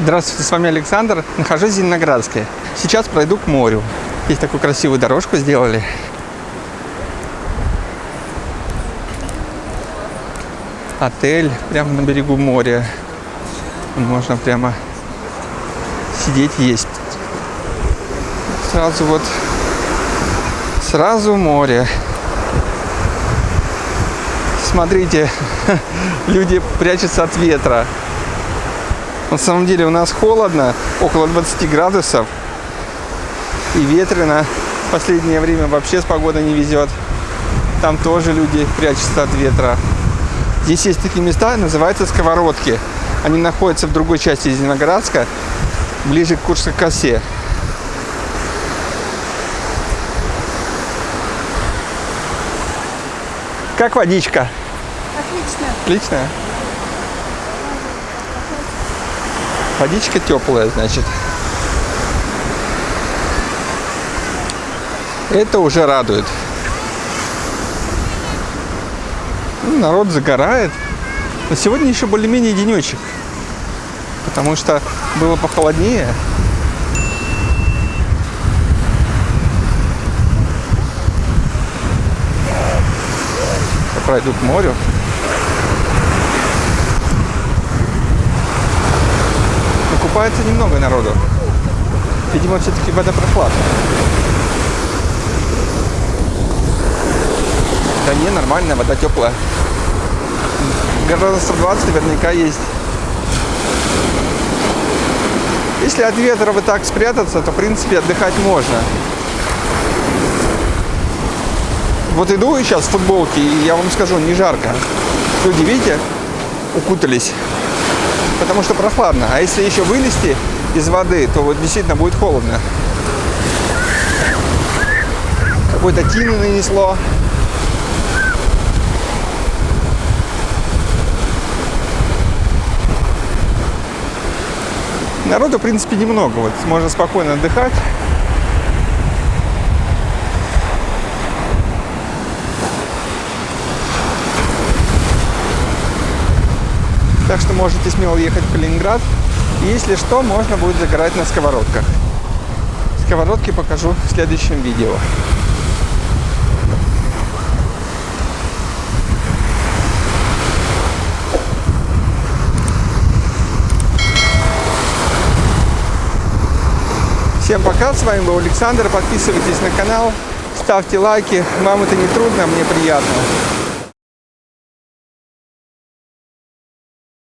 Здравствуйте, с вами Александр. Нахожусь в Зеленоградске. Сейчас пройду к морю. Здесь такую красивую дорожку сделали. Отель прямо на берегу моря. Можно прямо сидеть, есть. Сразу вот, сразу море. Смотрите, люди прячутся от ветра. На самом деле у нас холодно, около 20 градусов. И ветрено. В последнее время вообще с погодой не везет. Там тоже люди прячутся от ветра. Здесь есть такие места, называются сковородки. Они находятся в другой части Зеленоградска, ближе к Курской косе. Как водичка? Отлично. Отличная? Водичка теплая, значит. Это уже радует. Ну, народ загорает. Но сегодня еще более-менее денечек. Потому что было похолоднее. Я пройду к морю. Купается немного народу. Видимо, все-таки вода прохладная. Да не, нормальная, вода теплая. Градусов 20 наверняка есть. Если от ветра вот так спрятаться, то, в принципе, отдыхать можно. Вот иду сейчас в футболке, и я вам скажу, не жарко. Люди, видите, укутались. Потому что прохладно. А если еще вылезти из воды, то вот действительно будет холодно. Какой-то тины нанесло. Народу, в принципе, немного. Вот можно спокойно отдыхать. Так что можете смело ехать в Калининград. И если что, можно будет загорать на сковородках. Сковородки покажу в следующем видео. Всем пока, с вами был Александр. Подписывайтесь на канал, ставьте лайки. Вам это не трудно, а мне приятно.